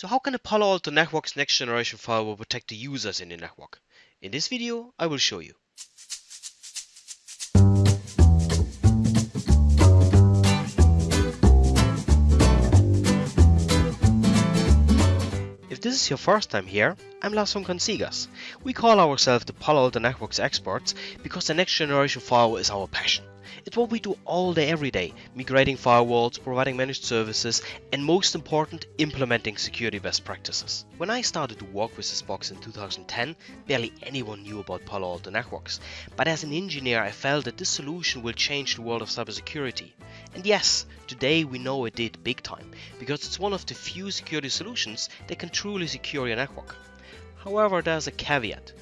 So how can a Palo Alto Networks next generation firewall protect the users in the network? In this video, I will show you. If this is your first time here, I'm Lars from Consigas. We call ourselves the Palo Alto Networks experts because the next generation firewall is our passion. It's what we do all day every day, migrating firewalls, providing managed services, and most important, implementing security best practices. When I started to work with this box in 2010, barely anyone knew about Palo Alto Networks, but as an engineer I felt that this solution will change the world of cybersecurity. And yes, today we know it did big time, because it's one of the few security solutions that can truly secure your network. However, there's a caveat.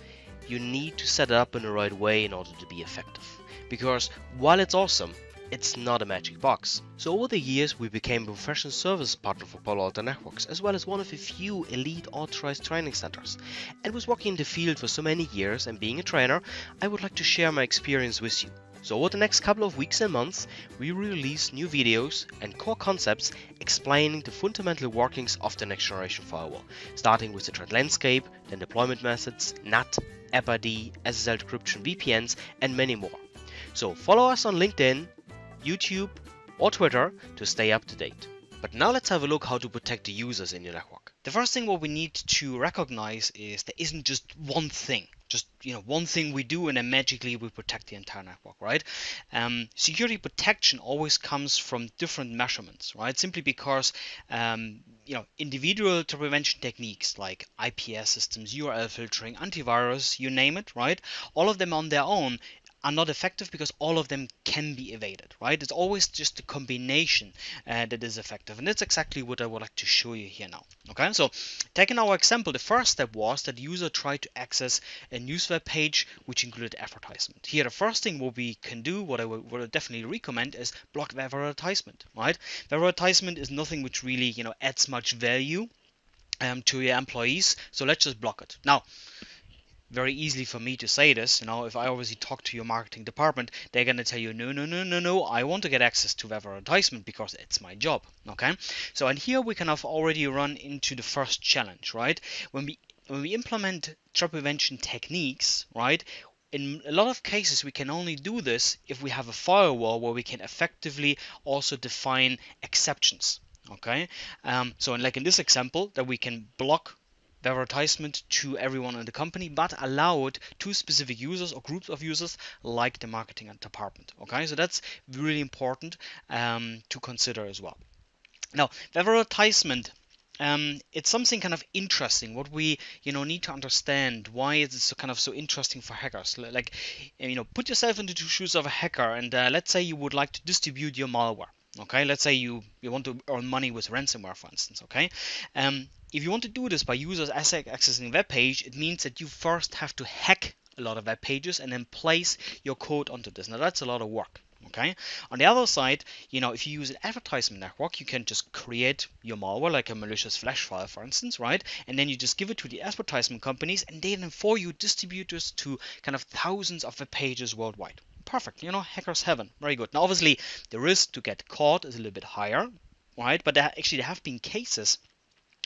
You need to set it up in the right way in order to be effective because while it's awesome, it's not a magic box. So over the years we became a professional service partner for Palo Alto Networks as well as one of a few elite authorized training centers. And with working in the field for so many years and being a trainer, I would like to share my experience with you. So over the next couple of weeks and months, we release new videos and core concepts explaining the fundamental workings of the next generation firewall, starting with the threat landscape, then deployment methods, NAT, AppID, SSL decryption, VPNs, and many more. So follow us on LinkedIn, YouTube, or Twitter to stay up to date. But now let's have a look how to protect the users in your network. The first thing what we need to recognize is there isn't just one thing just you know one thing we do and then magically we protect the entire network right um, security protection always comes from different measurements right simply because um, you know individual prevention techniques like IPS systems URL filtering antivirus you name it right all of them on their own are not effective because all of them can be evaded, right? It's always just a combination uh, that is effective. And that's exactly what I would like to show you here now. Okay, so taking our example, the first step was that the user tried to access a news web page which included advertisement. Here, the first thing what we can do, what I would, would definitely recommend is block the advertisement, right? The advertisement is nothing which really, you know, adds much value um, to your employees. So let's just block it. Now, very easily for me to say this. You know, if I obviously talk to your marketing department, they're gonna tell you, no, no, no, no, no, I want to get access to web advertisement because it's my job. Okay, so and here we kind of already run into the first challenge, right? When we when we implement threat prevention techniques, right? In a lot of cases, we can only do this if we have a firewall where we can effectively also define exceptions. Okay, um, so and like in this example, that we can block the advertisement to everyone in the company, but allow it to specific users or groups of users like the marketing department. Okay, so that's really important um, to consider as well. Now, the advertisement um, it's something kind of interesting what we you know need to understand why is it so kind of so interesting for hackers like you know put yourself into the shoes of a hacker and uh, let's say you would like to distribute your malware okay let's say you you want to earn money with ransomware for instance okay um, if you want to do this by users accessing web page it means that you first have to hack a lot of web pages and then place your code onto this now that's a lot of work okay on the other side you know if you use an advertisement network you can just create your malware like a malicious flash file for instance right and then you just give it to the advertisement companies and they then for you distribute this to kind of thousands of web pages worldwide perfect. You know, hackers heaven. Very good. Now, obviously, the risk to get caught is a little bit higher, right? But there, actually, there have been cases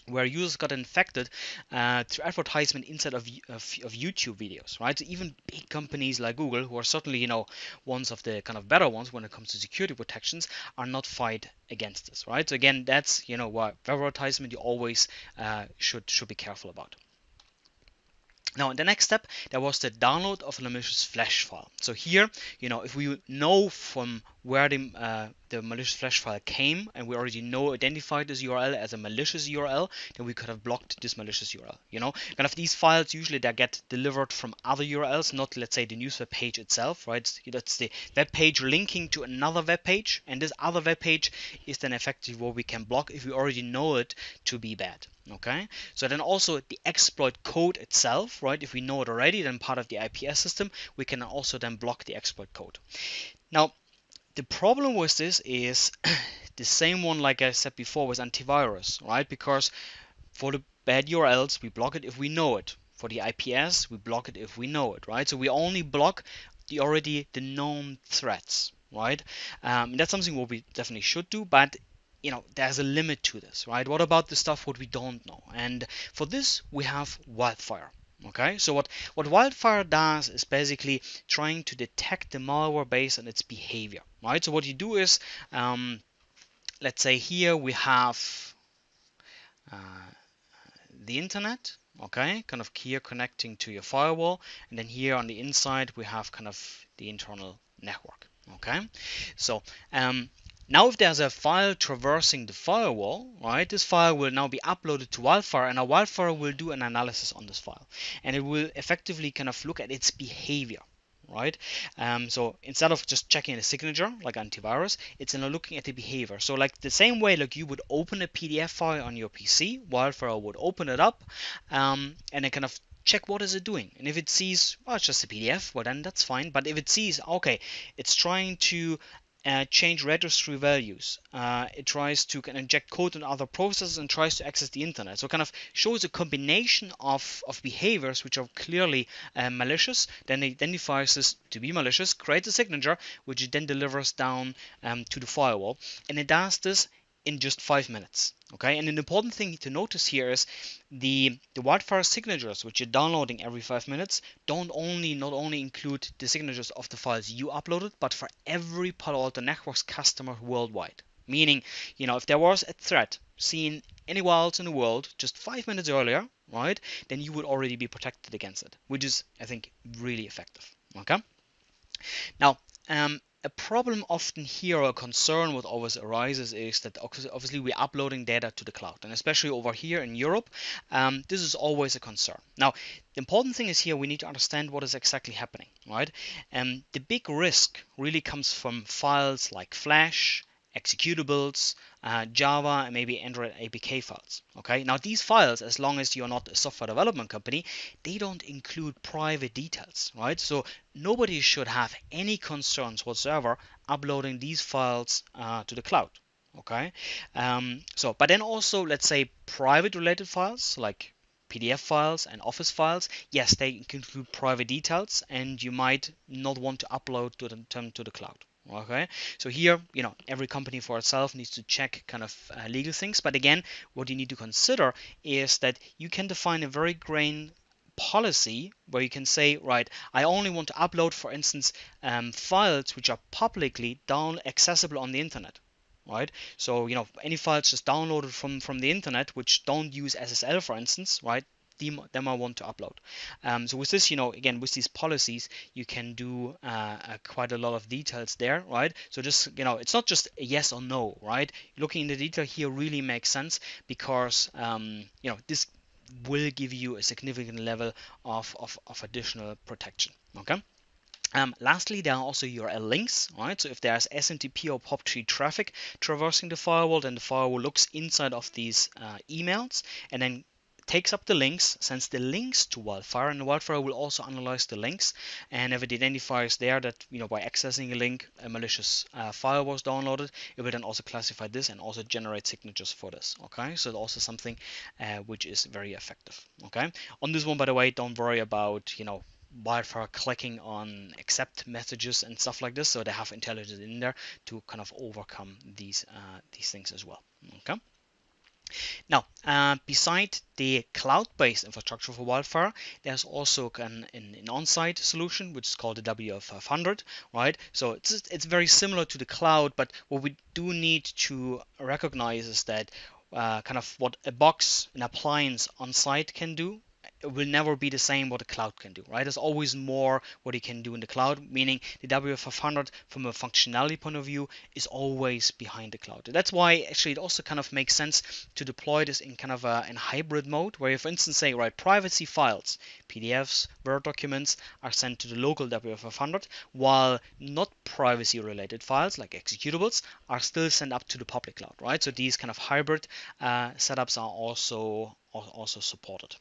where users got infected uh, through advertisement inside of, of, of, YouTube videos, right? So even big companies like Google, who are certainly you know ones of the kind of better ones when it comes to security protections, are not fight against this, right? So again, that's you know why advertisement you always uh, should should be careful about. Now, in the next step, there was the download of a malicious flash file. So here, you know, if we know from where the, uh, the malicious flash file came and we already know identified this URL as a malicious URL, then we could have blocked this malicious URL. You know, kind of these files usually they get delivered from other URLs, not let's say the news web page itself, right? That's the web page linking to another web page, and this other web page is then effectively what we can block if we already know it to be bad. Okay, so then also the exploit code itself, right? If we know it already, then part of the IPS system, we can also then block the exploit code. Now, the problem with this is the same one like I said before with antivirus, right? Because for the bad URLs, we block it if we know it. For the IPS, we block it if we know it, right? So we only block the already the known threats, right? Um, that's something what we definitely should do, but you know there's a limit to this right what about the stuff what we don't know and for this we have wildfire okay so what what wildfire does is basically trying to detect the malware based on its behavior right? So what you do is um, let's say here we have uh, the internet okay kind of here connecting to your firewall and then here on the inside we have kind of the internal network okay? So um, now if there's a file traversing the firewall, right, this file will now be uploaded to Wildfire and a Wildfire will do an analysis on this file and it will effectively kind of look at its behavior right? Um, so instead of just checking the signature like antivirus, it's now looking at the behavior. So like the same way like you would open a PDF file on your PC, Wildfire would open it up um, and then kind of check what is it doing. And if it sees, well, it's just a PDF, well then that's fine. But if it sees, okay, it's trying to uh, change registry values. Uh, it tries to inject code in other processes and tries to access the internet. So kind of shows a combination of, of behaviors which are clearly uh, malicious. Then identifies this to be malicious, creates a signature, which it then delivers down um, to the firewall. And it does this in just five minutes. Okay, and an important thing to notice here is the the wildfire signatures which you're downloading every five minutes don't only not only include the signatures of the files you uploaded, but for every Palo Alto Networks customer worldwide. Meaning, you know, if there was a threat seen anywhere else in the world just five minutes earlier, right, then you would already be protected against it, which is, I think, really effective. Okay. Now, um, a problem often here or a concern what always arises is that obviously we're uploading data to the cloud and especially over here in Europe um, this is always a concern. Now the important thing is here we need to understand what is exactly happening right? And um, the big risk really comes from files like flash executables, uh, Java, and maybe Android APK files. Okay, now these files, as long as you're not a software development company, they don't include private details, right? So nobody should have any concerns whatsoever uploading these files uh, to the cloud. Okay, um, so but then also let's say private related files like PDF files and Office files, yes, they include private details, and you might not want to upload them to the cloud okay? So here you know every company for itself needs to check kind of uh, legal things. But again what you need to consider is that you can define a very grain policy where you can say right i only want to upload for instance um, files which are publicly down accessible on the internet. Right? So you know any files just downloaded from from the internet which don't use ssl for instance right them I want to upload. Um, so with this, you know, again, with these policies, you can do uh, uh, quite a lot of details there, right? So just, you know, it's not just yes or no, right? Looking in the detail here really makes sense because, um, you know, this will give you a significant level of, of, of additional protection, okay? Um, lastly, there are also URL links, right? So if there's SMTP or POP3 traffic traversing the firewall, then the firewall looks inside of these uh, emails and then takes up the links, sends the links to Wildfire, and Wildfire will also analyze the links. And if it identifies there that you know by accessing a link, a malicious uh, file was downloaded, it will then also classify this and also generate signatures for this. Okay, so also something uh, which is very effective. Okay, on this one, by the way, don't worry about you know Wildfire clicking on accept messages and stuff like this. So they have intelligence in there to kind of overcome these uh, these things as well. Okay. Now, uh, beside the cloud-based infrastructure for Wildfire, there's also an, an, an on-site solution which is called the WF500, right? So it's it's very similar to the cloud, but what we do need to recognize is that uh, kind of what a box, an appliance on site can do will never be the same what the cloud can do, right? There's always more what it can do in the cloud, meaning the WF500 from a functionality point of view is always behind the cloud. That's why actually it also kind of makes sense to deploy this in kind of a in hybrid mode, where you, for instance, say, right, privacy files, PDFs, Word documents are sent to the local WF500, while not privacy related files like executables are still sent up to the public cloud, right? So these kind of hybrid uh, setups are also also supported.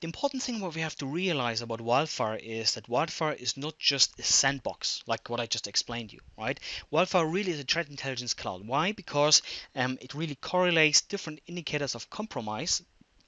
The important thing what we have to realize about Wildfire is that Wildfire is not just a sandbox, like what I just explained you, right? Wildfire really is a threat intelligence cloud. Why? Because um, it really correlates different indicators of compromise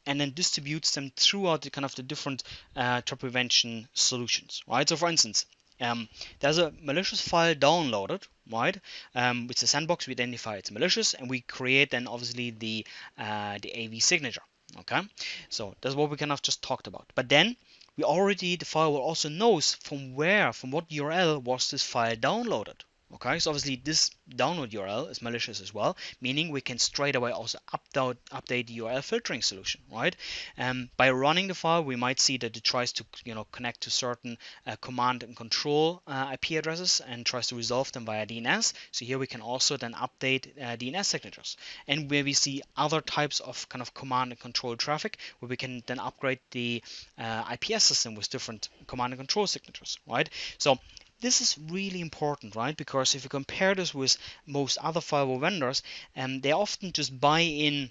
and then distributes them throughout the kind of the different uh, threat prevention solutions, right? So for instance, um, there's a malicious file downloaded, right? Um, with the sandbox, we identify it's malicious, and we create then obviously the uh, the AV signature. Okay, so that's what we kind of just talked about. But then we already the firewall also knows from where, from what URL was this file downloaded. Okay, so obviously this download URL is malicious as well, meaning we can straight away also update, update the URL filtering solution, right? Um, by running the file, we might see that it tries to you know connect to certain uh, command and control uh, IP addresses and tries to resolve them via DNS. So here we can also then update uh, DNS signatures, and where we see other types of kind of command and control traffic, where we can then upgrade the uh, IPS system with different command and control signatures, right? So this is really important, right? Because if you compare this with most other firewall vendors, um, they often just buy in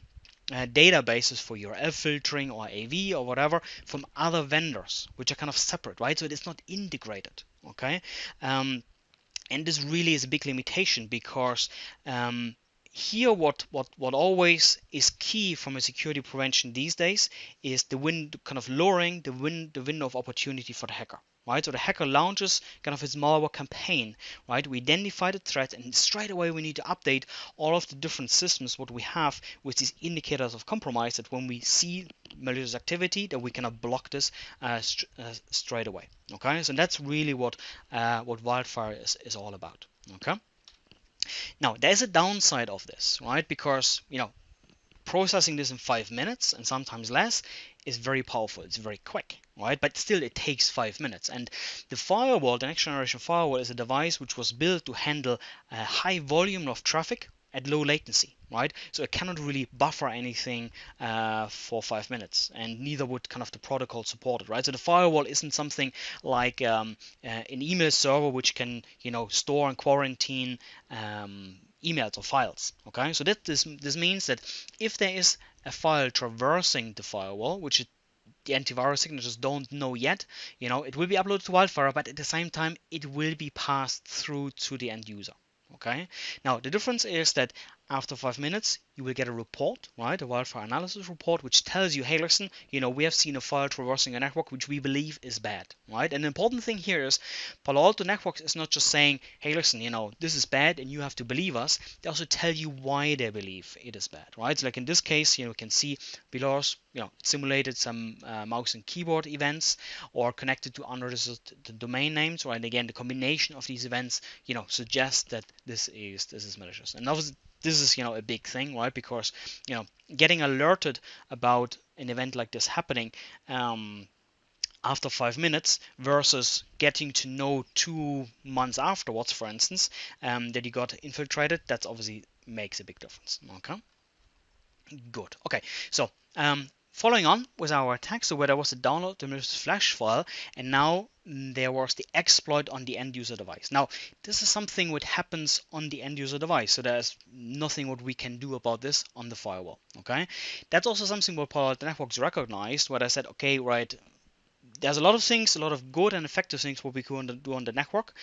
uh, databases for URL filtering or AV or whatever from other vendors, which are kind of separate, right? So it is not integrated, okay? Um, and this really is a big limitation because um, here what, what what always is key from a security prevention these days is the win kind of lowering the win the window of opportunity for the hacker right? So the hacker launches kind of his malware campaign, right? We identify the threat and straight away we need to update all of the different systems what we have with these indicators of compromise that when we see malicious activity that we cannot block this uh, st uh, straight away, okay? So that's really what uh, what Wildfire is, is all about, okay? Now there's a downside of this, right? Because you know processing this in five minutes and sometimes less is very powerful. It's very quick, right? But still, it takes five minutes. And the firewall, the next generation firewall, is a device which was built to handle a high volume of traffic at low latency, right? So it cannot really buffer anything uh, for five minutes, and neither would kind of the protocol support it, right? So the firewall isn't something like um, uh, an email server which can, you know, store and quarantine um, emails or files. Okay, so that this this means that if there is a file traversing the firewall, which it, the antivirus signatures don't know yet, you know, it will be uploaded to Wildfire, but at the same time, it will be passed through to the end user. Okay. Now the difference is that after five minutes, you will get a report, right? A wildfire analysis report, which tells you, hey, listen, you know, we have seen a file traversing a network which we believe is bad, right? And the important thing here is Palo Alto Networks is not just saying, hey, listen, you know, this is bad and you have to believe us. They also tell you why they believe it is bad, right? So like in this case, you know, you can see us, you know, simulated some uh, mouse and keyboard events or connected to unregistered domain names, right? And again, the combination of these events, you know, suggests that this is this is malicious. And obviously this is you know a big thing right? Because you know getting alerted about an event like this happening um, after five minutes versus getting to know two months afterwards for instance um, that you got infiltrated that's obviously makes a big difference okay? Good. Okay so um, Following on with our attack, so where there was a download the malicious flash file, and now mm, there was the exploit on the end user device. Now, this is something what happens on the end user device, so there's nothing what we can do about this on the firewall. Okay, that's also something what Palo Alto Networks recognized, where I said, okay, right, there's a lot of things, a lot of good and effective things what we can do on the network,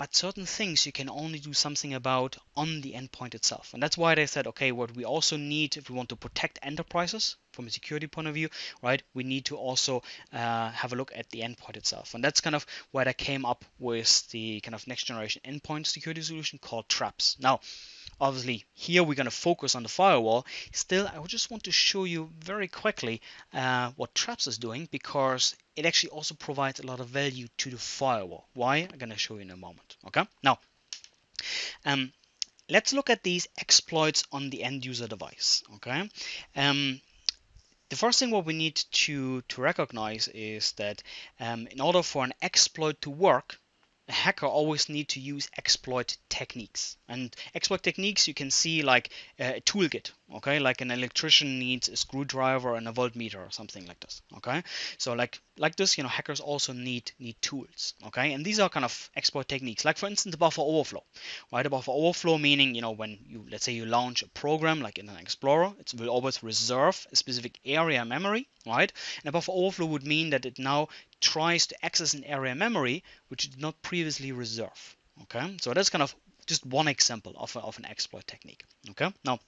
but certain things you can only do something about on the endpoint itself. And that's why they said, okay, what we also need if we want to protect enterprises from a security point of view, right, we need to also uh, have a look at the endpoint itself. And that's kind of where they came up with the kind of next generation endpoint security solution called Traps. Now, obviously here we're going to focus on the firewall. Still I just want to show you very quickly uh, what Traps is doing because it actually also provides a lot of value to the firewall. Why? I'm going to show you in a moment okay? Now um, let's look at these exploits on the end user device okay? Um, the first thing what we need to to recognize is that um, in order for an exploit to work a hacker always need to use exploit techniques. And exploit techniques you can see like uh, a toolkit, okay? Like an electrician needs a screwdriver and a voltmeter or something like this, okay? So like like this, you know, hackers also need need tools, okay? And these are kind of exploit techniques. Like for instance, buffer overflow, right? A buffer overflow meaning, you know, when you let's say you launch a program like Internet Explorer, it will always reserve a specific area memory, right? And a buffer overflow would mean that it now tries to access an area memory which it did not previously reserve. Okay, so that's kind of just one example of, a, of an exploit technique. Okay, now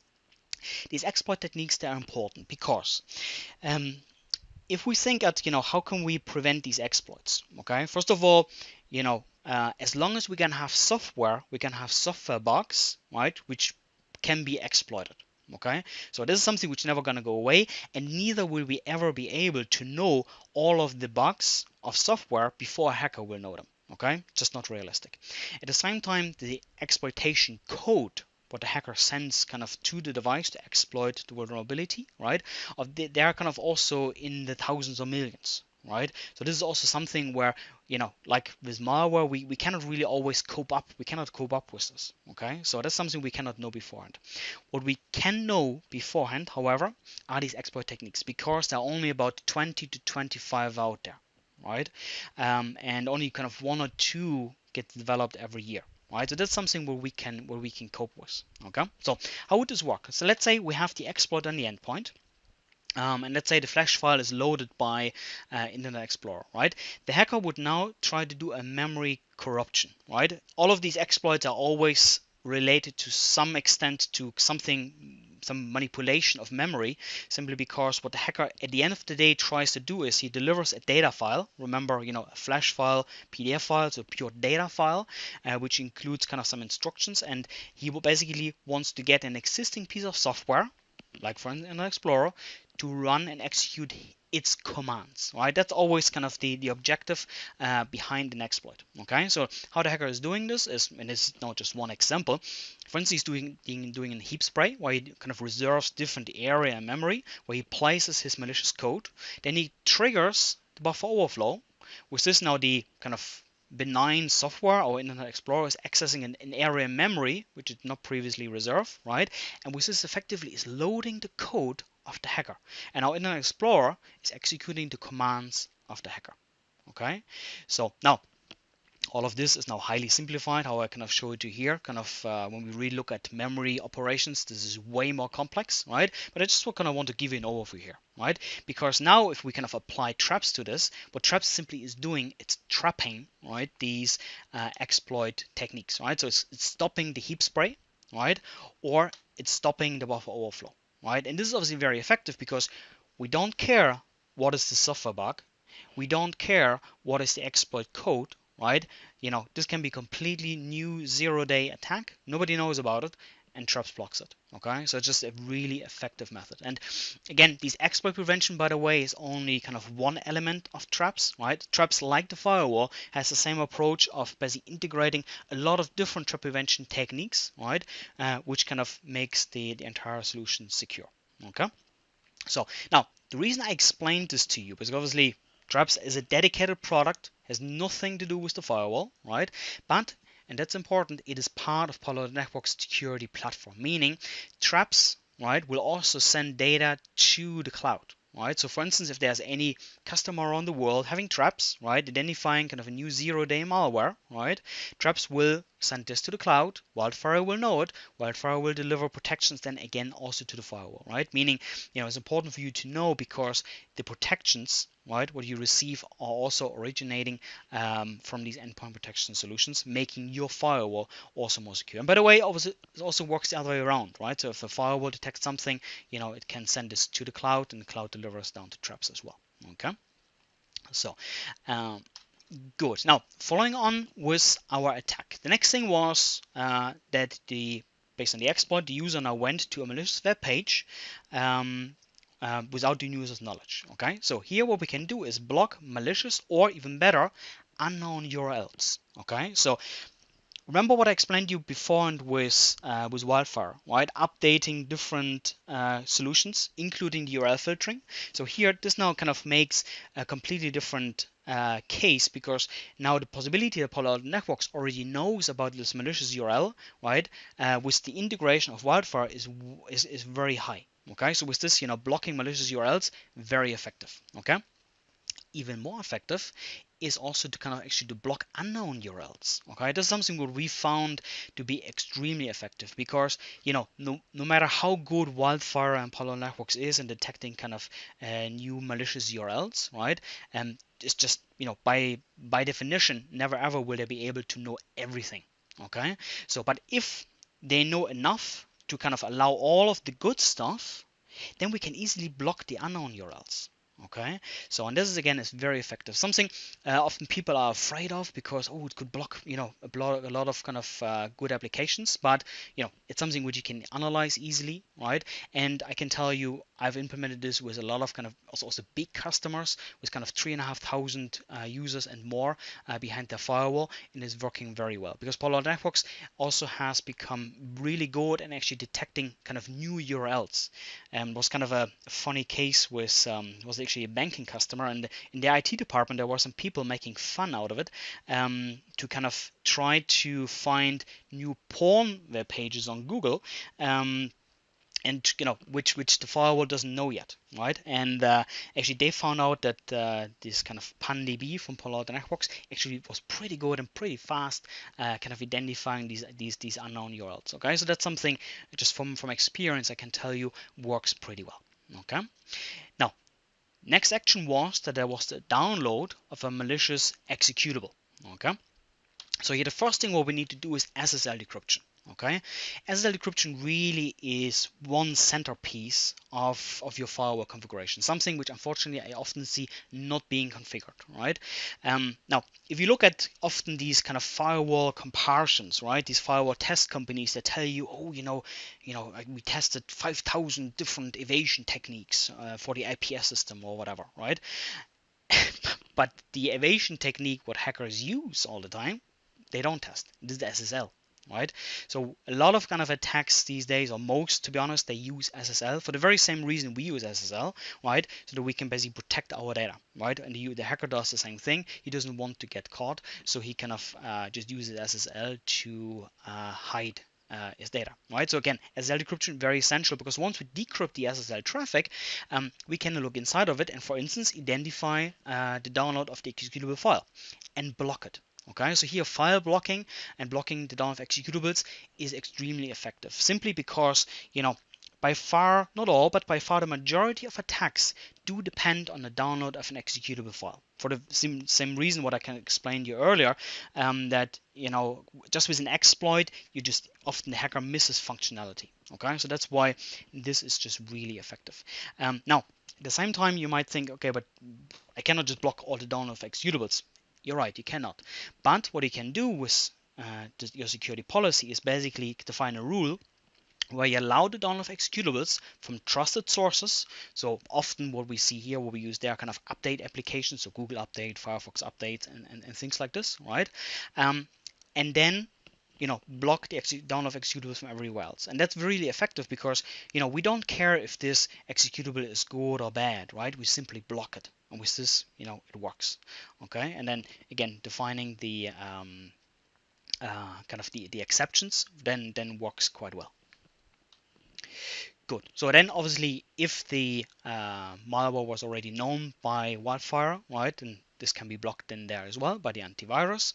these exploit techniques they are important because um, if we think at you know how can we prevent these exploits okay first of all you know uh, as long as we can have software, we can have software bugs, right, which can be exploited. Okay, so this is something which is never gonna go away, and neither will we ever be able to know all of the bugs of software before a hacker will know them. Okay, just not realistic. At the same time, the exploitation code what the hacker sends kind of to the device to exploit the vulnerability, right? Of they are kind of also in the thousands or millions, right? So this is also something where, you know, like with malware, we, we cannot really always cope up. We cannot cope up with this, okay? So that's something we cannot know beforehand. What we can know beforehand, however, are these exploit techniques because there are only about 20 to 25 out there, right? Um, and only kind of one or two get developed every year. Right, so that's something where we can where we can cope with. Okay, so how would this work? So let's say we have the exploit on the endpoint, um, and let's say the flash file is loaded by uh, Internet Explorer, right? The hacker would now try to do a memory corruption, right? All of these exploits are always related to some extent to something some manipulation of memory simply because what the hacker at the end of the day tries to do is he delivers a data file. Remember you know a flash file pdf file so pure data file uh, which includes kind of some instructions. And he basically wants to get an existing piece of software like for an explorer to run and execute its commands right? That's always kind of the the objective uh, behind an exploit okay? So how the hacker is doing this is and this is not just one example. For instance he's doing doing a heap spray where he kind of reserves different area and memory where he places his malicious code. Then he triggers the buffer overflow which is now the kind of benign software or Internet Explorer is accessing an, an, area memory which is not previously reserved, right? And with this effectively is loading the code of the hacker. And our Internet Explorer is executing the commands of the hacker. Okay, so now all of this is now highly simplified how I kind of show it to you here kind of uh, when we really look at memory operations this is way more complex right? But I just kind of want to give you an overview here right? Because now if we kind of apply traps to this what traps simply is doing it's trapping right these uh, exploit techniques right? So it's, it's stopping the heap spray right? Or it's stopping the buffer overflow right? And this is obviously very effective because we don't care what is the software bug, we don't care what is the exploit code, right? You know, this can be completely new zero-day attack. Nobody knows about it, and Traps blocks it. Okay, so it's just a really effective method. And again, these exploit prevention, by the way, is only kind of one element of Traps, right? Traps, like the firewall, has the same approach of basically integrating a lot of different trap prevention techniques, right? Uh, which kind of makes the, the entire solution secure. Okay, so now the reason I explained this to you, because obviously Traps is a dedicated product, has nothing to do with the firewall, right? But and that's important, it is part of Palo Alto Network's security platform, meaning traps right will also send data to the cloud right so for instance if there's any customer around the world having traps right identifying kind of a new zero day malware right traps will send this to the cloud wildfire will know it wildfire will deliver protections then again also to the firewall right? Meaning you know it's important for you to know because the protections right what you receive are also originating um, from these endpoint protection solutions making your firewall also more secure. And by the way obviously it also works the other way around right? So if a firewall detects something you know it can send this to the cloud and the cloud delivers down to traps as well okay? So um, good now following on with our attack the next thing was uh, that the based on the exploit the user now went to a malicious web page um, uh, without the user's knowledge. Okay, so here what we can do is block malicious or even better, unknown URLs. Okay, so remember what I explained you before and with uh, with Wildfire, right? Updating different uh, solutions, including the URL filtering. So here, this now kind of makes a completely different uh, case because now the possibility that Palo Alto Networks already knows about this malicious URL, right? Uh, with the integration of Wildfire is is, is very high. Okay, so with this, you know, blocking malicious URLs, very effective. Okay, even more effective is also to kind of actually to block unknown URLs. Okay, that's something what we found to be extremely effective because you know no, no matter how good Wildfire and Palo Networks is in detecting kind of uh, new malicious URLs, right? And um, it's just you know by by definition never ever will they be able to know everything. Okay, so but if they know enough to kind of allow all of the good stuff, then we can easily block the unknown URLs. Okay? So and this is again is very effective. Something uh, often people are afraid of because oh it could block you know a lot, a lot of kind of uh, good applications. But you know it's something which you can analyze easily right? And i can tell you i've implemented this with a lot of kind of also, also big customers with kind of three and a half thousand uh, users and more uh, behind their firewall and it's working very well. Because Palo Alto Networks also has become really good in actually detecting kind of new urls and um, was kind of a funny case with um, was actually a banking customer, and in the IT department there were some people making fun out of it um, to kind of try to find new porn web pages on Google. Um, and you know which which the firewall doesn't know yet, right? And uh, actually they found out that uh, this kind of PanDB from Palo Alto Networks actually was pretty good and pretty fast, uh, kind of identifying these these these unknown URLs. Okay, so that's something just from from experience I can tell you works pretty well. Okay, now Next action was that there was the download of a malicious executable. Okay. So here the first thing what we need to do is SSL decryption okay? SSL decryption really is one centerpiece of, of your firewall configuration something which unfortunately I often see not being configured right? Um, now if you look at often these kind of firewall comparisons right these firewall test companies that tell you oh you know you know we tested 5000 different evasion techniques uh, for the IPS system or whatever right? But the evasion technique what hackers use all the time they don't test. This is the SSL right? So a lot of kind of attacks these days, or most to be honest, they use SSL for the very same reason we use SSL, right? So that we can basically protect our data, right? And the, the hacker does the same thing. He doesn't want to get caught, so he kind of uh, just uses SSL to uh, hide uh, his data, right? So again, SSL decryption very essential because once we decrypt the SSL traffic, um, we can look inside of it and, for instance, identify uh, the download of the executable file and block it, Okay, so here file blocking and blocking the download of executables is extremely effective simply because, you know, by far, not all, but by far the majority of attacks do depend on the download of an executable file. For the same, same reason what I can explain to you earlier, um, that you know just with an exploit, you just often the hacker misses functionality. Okay, so that's why this is just really effective. Um, now, at the same time, you might think, okay, but I cannot just block all the download of executables. You're right, you cannot. But what you can do with uh, your security policy is basically define a rule where you allow the download of executables from trusted sources. So often what we see here, what we use there, kind of update applications, so Google Update, Firefox Update, and, and, and things like this, right? Um, and then you know block the download of executables from everywhere else. And that's really effective because you know we don't care if this executable is good or bad right? We simply block it. And with this you know it works. Okay? And then again defining the um, uh, kind of the, the exceptions then then works quite well good so then obviously if the uh, malware was already known by wildfire right and this can be blocked in there as well by the antivirus.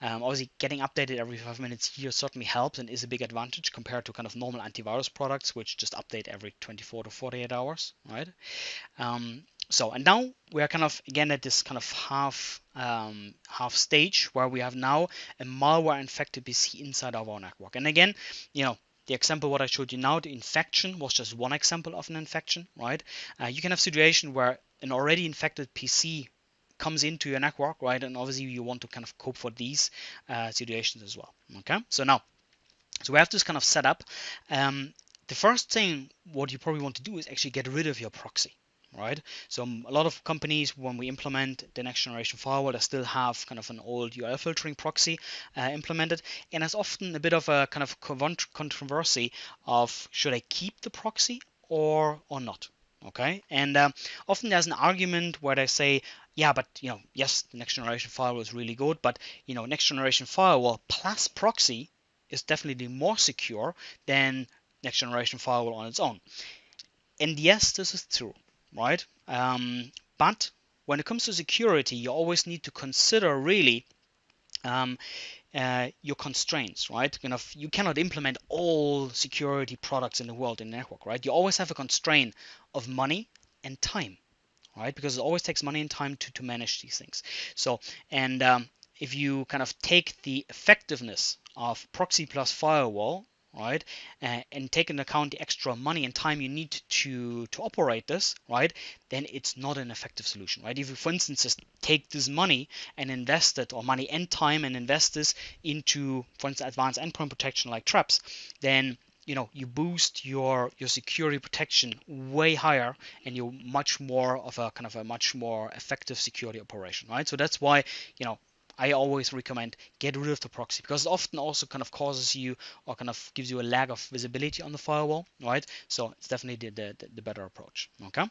Um, obviously, getting updated every five minutes here certainly helps and is a big advantage compared to kind of normal antivirus products, which just update every 24 to 48 hours, right? Um, so, and now we are kind of again at this kind of half um, half stage where we have now a malware infected PC inside of our network. And again, you know, the example what I showed you now, the infection was just one example of an infection, right? Uh, you can have situation where an already infected PC comes into your network, right? And obviously you want to kind of cope for these uh, situations as well. Okay, so now, so we have this kind of setup. Um, the first thing what you probably want to do is actually get rid of your proxy right? So um, a lot of companies, when we implement the next generation firewall, they still have kind of an old URL filtering proxy uh, implemented, and there's often a bit of a kind of controversy of should I keep the proxy or or not. Okay, and um, often there's an argument where they say, yeah, but you know, yes, the next generation firewall is really good, but you know, next generation firewall plus proxy is definitely more secure than next generation firewall on its own. And yes, this is true right? Um, but when it comes to security, you always need to consider really um, uh, your constraints, right? Kind of, you cannot implement all security products in the world in the network, right? You always have a constraint of money and time, right? Because it always takes money and time to, to manage these things. So, and um, if you kind of take the effectiveness of proxy plus firewall right, uh, and take into account the extra money and time you need to to operate this, right, then it's not an effective solution, right? If you, for instance, just take this money and invest it, or money and time and invest this into, for instance, advanced endpoint protection like traps, then you know you boost your your security protection way higher and you're much more of a kind of a much more effective security operation right so that's why you know I always recommend get rid of the proxy because it often also kind of causes you or kind of gives you a lack of visibility on the firewall, right? So it's definitely the, the, the better approach, okay?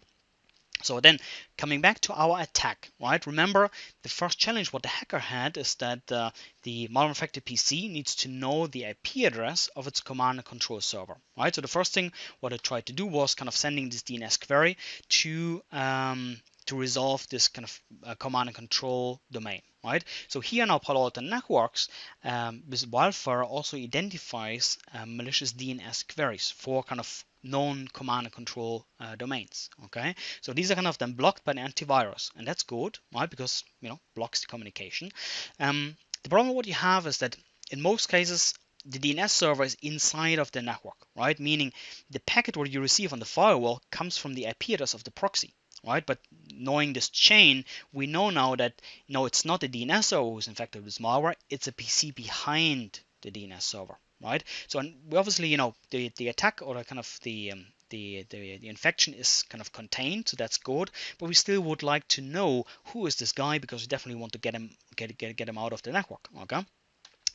So then coming back to our attack, right? Remember the first challenge what the hacker had is that uh, the malware infected PC needs to know the IP address of its command and control server, right? So the first thing what it tried to do was kind of sending this DNS query to um, to resolve this kind of uh, command and control domain, right? So here now Palo Alto Networks um, with Wildfire also identifies uh, malicious DNS queries for kind of known command and control uh, domains. Okay, so these are kind of then blocked by the antivirus, and that's good, right? Because you know blocks the communication. Um, the problem what you have is that in most cases the DNS server is inside of the network, right? Meaning the packet what you receive on the firewall comes from the IP address of the proxy right? But knowing this chain, we know now that no, it's not the DNS server who's infected with malware, it's a PC behind the DNS server, right? So we obviously, you know, the, the attack or the kind of the um, the, the, the infection is kind of contained, so that's good. But we still would like to know who is this guy because we definitely want to get him get get, get him out of the network. Okay.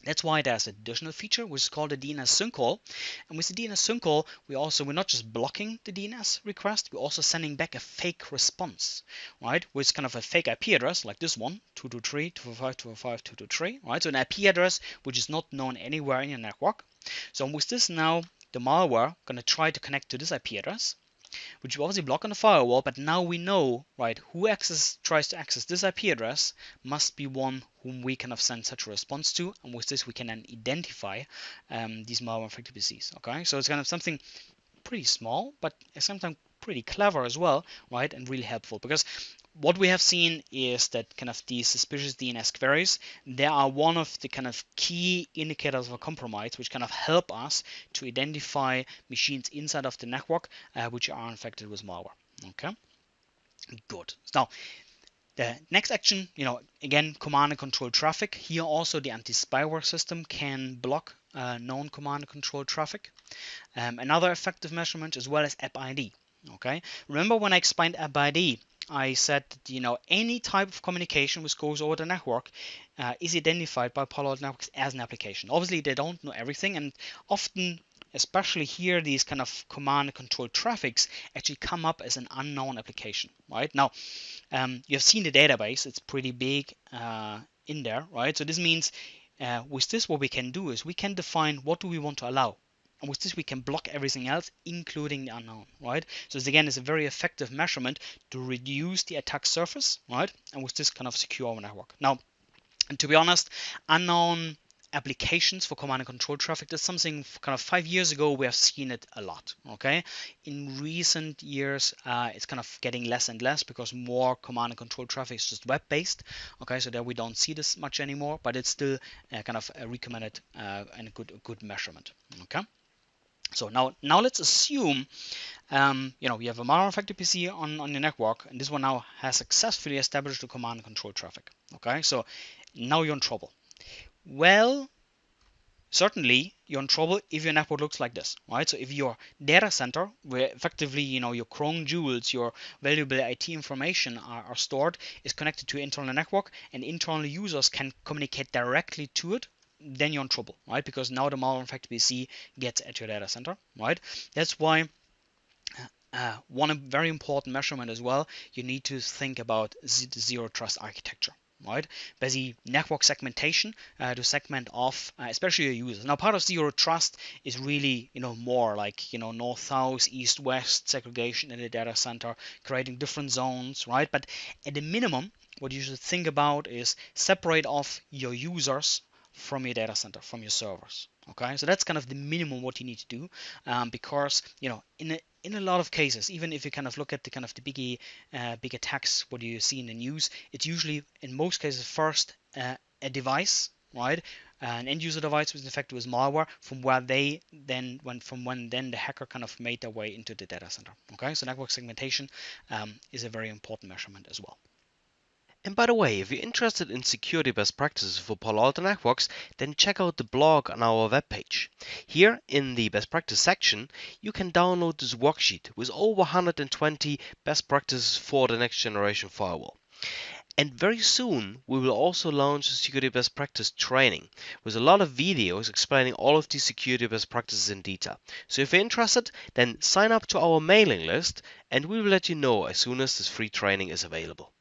That's why there's an additional feature which is called the DNS sinkhole. And with the DNS sinkhole, we also we're not just blocking the DNS request, we're also sending back a fake response, right? With kind of a fake IP address like this one, 223.245.245.223, right? So an IP address which is not known anywhere in your network. So with this now, the malware gonna try to connect to this IP address which we obviously block on the firewall, but now we know, right, who access, tries to access this IP address must be one whom we kind of send such a response to, and with this we can then identify um, these malware infected PCs, okay? So it's kind of something pretty small, but sometimes pretty clever as well, right, and really helpful, because what we have seen is that kind of these suspicious DNS queries, they are one of the kind of key indicators of a compromise, which kind of help us to identify machines inside of the network uh, which are infected with malware. Okay, good. Now, the next action, you know, again, command and control traffic. Here also the anti-spyware system can block uh, known command and control traffic. Um, another effective measurement as well as app ID. Okay, remember when I explained ID, I said that, you know any type of communication which goes over the network uh, is identified by Palo Alto Networks as an application. Obviously, they don't know everything, and often, especially here, these kind of command and control traffics actually come up as an unknown application. Right now, um, you have seen the database; it's pretty big uh, in there, right? So this means uh, with this, what we can do is we can define what do we want to allow. And with this, we can block everything else, including the unknown, right? So this again is a very effective measurement to reduce the attack surface, right? And with this kind of secure our network. Now, and to be honest, unknown applications for command and control traffic that's something kind of five years ago we have seen it a lot okay in recent years uh, it's kind of getting less and less because more command and control traffic is just web based okay so there we don't see this much anymore but it's still uh, kind of a recommended uh, and a good a good measurement okay so now, now let's assume, um, you know, you have a malware infected PC on, on your network, and this one now has successfully established the command and control traffic. Okay, so now you're in trouble. Well, certainly you're in trouble if your network looks like this, right? So if your data center, where effectively, you know, your crown jewels, your valuable IT information are, are stored, is connected to internal network, and internal users can communicate directly to it then you're in trouble, right? Because now the malware infected PC gets at your data center, right? That's why uh, one very important measurement as well, you need to think about zero trust architecture right? Basically, network segmentation uh, to segment off, uh, especially your users. Now, part of zero trust is really, you know, more like, you know, north, south, east, west segregation in the data center, creating different zones, right? But at the minimum, what you should think about is separate off your users from your data center, from your servers. Okay, so that's kind of the minimum what you need to do, um, because you know in a, in a lot of cases, even if you kind of look at the kind of the biggie uh, big attacks, what you see in the news, it's usually in most cases first uh, a device, right, an end user device was infected with malware from where they then when from when then the hacker kind of made their way into the data center. Okay, so network segmentation um, is a very important measurement as well. And by the way, if you're interested in security best practices for Palo Alto Networks, then check out the blog on our webpage. Here in the best practice section, you can download this worksheet with over 120 best practices for the next generation firewall. And very soon, we will also launch a security best practice training with a lot of videos explaining all of these security best practices in detail. So if you're interested, then sign up to our mailing list and we will let you know as soon as this free training is available.